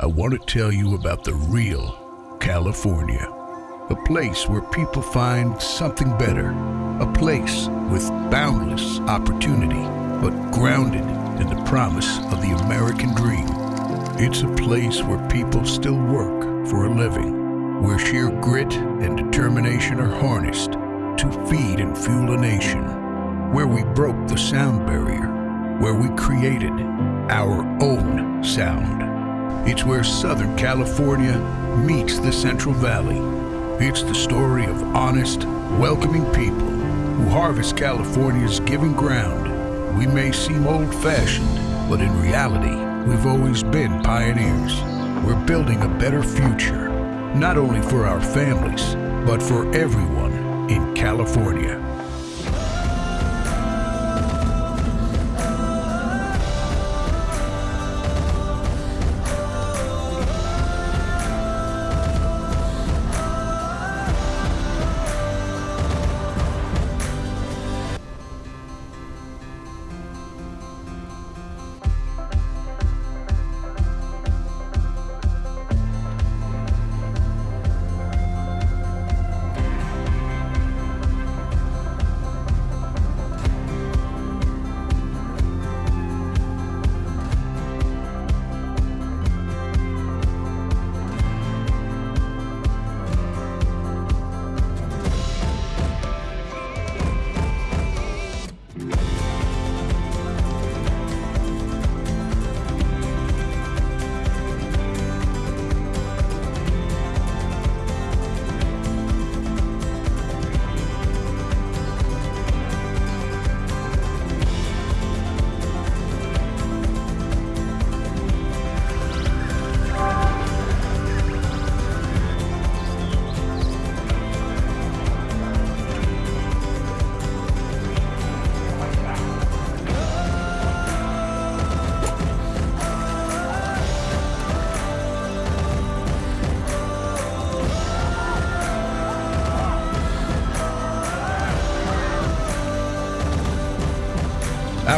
I want to tell you about the real California. A place where people find something better. A place with boundless opportunity, but grounded in the promise of the American dream. It's a place where people still work for a living, where sheer grit and determination are harnessed to feed and fuel a nation, where we broke the sound barrier, where we created our own sound. It's where Southern California meets the Central Valley it's the story of honest, welcoming people who harvest California's giving ground. We may seem old fashioned, but in reality, we've always been pioneers. We're building a better future, not only for our families, but for everyone in California.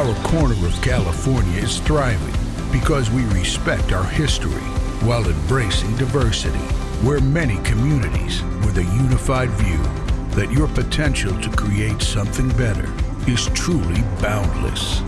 Our corner of California is thriving because we respect our history while embracing diversity. We're many communities with a unified view that your potential to create something better is truly boundless.